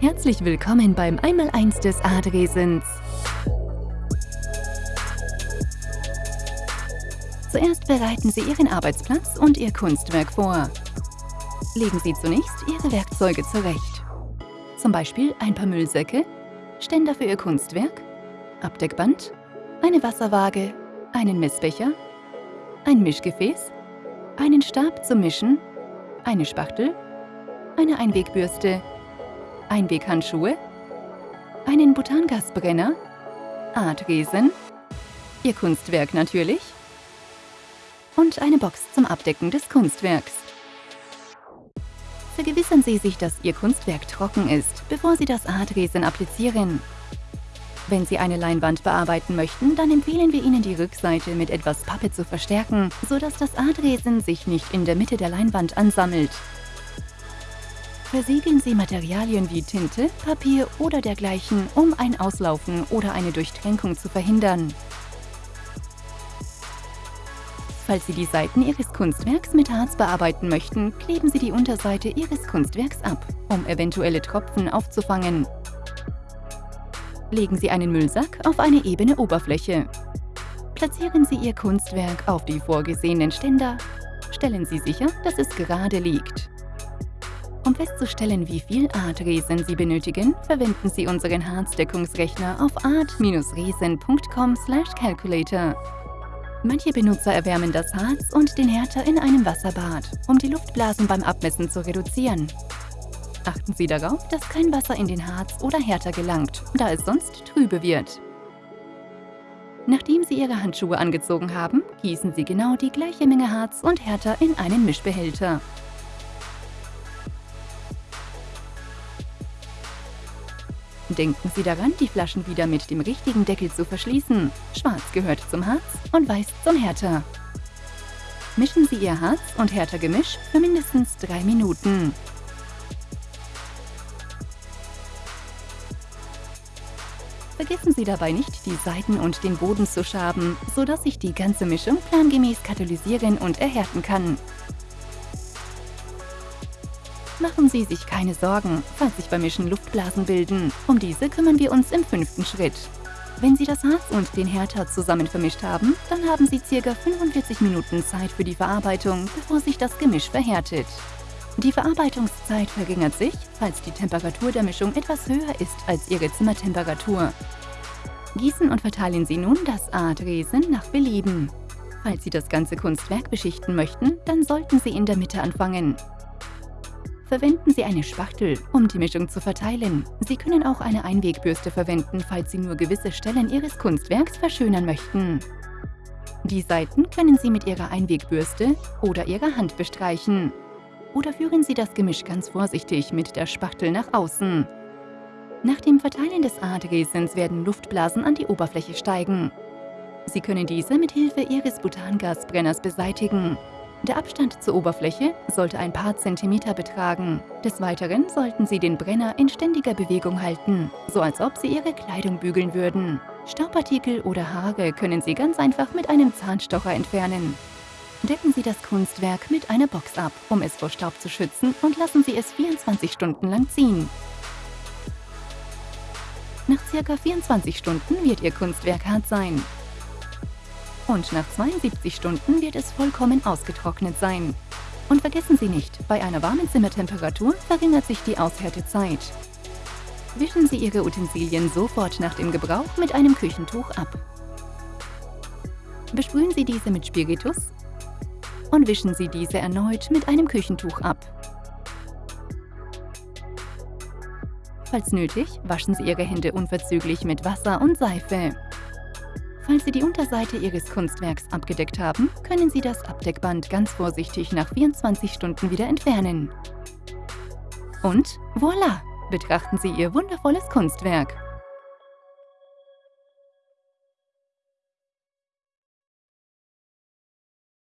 Herzlich willkommen beim Einmaleins des Adresens. Zuerst bereiten Sie Ihren Arbeitsplatz und Ihr Kunstwerk vor. Legen Sie zunächst Ihre Werkzeuge zurecht. Zum Beispiel ein paar Müllsäcke, Ständer für Ihr Kunstwerk, Abdeckband, eine Wasserwaage, einen Messbecher, ein Mischgefäß, einen Stab zum Mischen, eine Spachtel, eine Einwegbürste, Einweghandschuhe, einen Butangasbrenner, Artresen, Ihr Kunstwerk natürlich und eine Box zum Abdecken des Kunstwerks. Vergewissern Sie sich, dass Ihr Kunstwerk trocken ist, bevor Sie das Artresen applizieren. Wenn Sie eine Leinwand bearbeiten möchten, dann empfehlen wir Ihnen, die Rückseite mit etwas Pappe zu verstärken, sodass das Artresen sich nicht in der Mitte der Leinwand ansammelt. Versiegeln Sie Materialien wie Tinte, Papier oder dergleichen, um ein Auslaufen oder eine Durchtränkung zu verhindern. Falls Sie die Seiten Ihres Kunstwerks mit Harz bearbeiten möchten, kleben Sie die Unterseite Ihres Kunstwerks ab, um eventuelle Tropfen aufzufangen. Legen Sie einen Müllsack auf eine ebene Oberfläche. Platzieren Sie Ihr Kunstwerk auf die vorgesehenen Ständer. Stellen Sie sicher, dass es gerade liegt. Um festzustellen, wie viel Artresen Sie benötigen, verwenden Sie unseren Harzdeckungsrechner auf art-resen.com/calculator. Manche Benutzer erwärmen das Harz und den Härter in einem Wasserbad, um die Luftblasen beim Abmessen zu reduzieren. Achten Sie darauf, dass kein Wasser in den Harz oder Härter gelangt, da es sonst trübe wird. Nachdem Sie Ihre Handschuhe angezogen haben, gießen Sie genau die gleiche Menge Harz und Härter in einen Mischbehälter. Denken Sie daran, die Flaschen wieder mit dem richtigen Deckel zu verschließen. Schwarz gehört zum Harz und Weiß zum Härter. Mischen Sie Ihr Harz- und Härtergemisch für mindestens drei Minuten. Vergessen Sie dabei nicht, die Seiten und den Boden zu schaben, sodass sich die ganze Mischung plangemäß katalysieren und erhärten kann. Machen Sie sich keine Sorgen, falls sich beim Mischen Luftblasen bilden. Um diese kümmern wir uns im fünften Schritt. Wenn Sie das Harz und den Härter zusammen vermischt haben, dann haben Sie ca. 45 Minuten Zeit für die Verarbeitung, bevor sich das Gemisch verhärtet. Die Verarbeitungszeit verringert sich, falls die Temperatur der Mischung etwas höher ist als Ihre Zimmertemperatur. Gießen und verteilen Sie nun das Artresen nach Belieben. Falls Sie das ganze Kunstwerk beschichten möchten, dann sollten Sie in der Mitte anfangen. Verwenden Sie eine Spachtel, um die Mischung zu verteilen. Sie können auch eine Einwegbürste verwenden, falls Sie nur gewisse Stellen Ihres Kunstwerks verschönern möchten. Die Seiten können Sie mit Ihrer Einwegbürste oder Ihrer Hand bestreichen. Oder führen Sie das Gemisch ganz vorsichtig mit der Spachtel nach außen. Nach dem Verteilen des Adresens werden Luftblasen an die Oberfläche steigen. Sie können diese mit Hilfe Ihres Butangasbrenners beseitigen. Der Abstand zur Oberfläche sollte ein paar Zentimeter betragen. Des Weiteren sollten Sie den Brenner in ständiger Bewegung halten, so als ob Sie Ihre Kleidung bügeln würden. Staubpartikel oder Haare können Sie ganz einfach mit einem Zahnstocher entfernen. Decken Sie das Kunstwerk mit einer Box ab, um es vor Staub zu schützen und lassen Sie es 24 Stunden lang ziehen. Nach ca. 24 Stunden wird Ihr Kunstwerk hart sein. Und nach 72 Stunden wird es vollkommen ausgetrocknet sein. Und vergessen Sie nicht, bei einer warmen Zimmertemperatur verringert sich die Aushärtezeit. Wischen Sie Ihre Utensilien sofort nach dem Gebrauch mit einem Küchentuch ab. Besprühen Sie diese mit Spiritus und wischen Sie diese erneut mit einem Küchentuch ab. Falls nötig, waschen Sie Ihre Hände unverzüglich mit Wasser und Seife. Falls Sie die Unterseite Ihres Kunstwerks abgedeckt haben, können Sie das Abdeckband ganz vorsichtig nach 24 Stunden wieder entfernen. Und voilà! Betrachten Sie Ihr wundervolles Kunstwerk!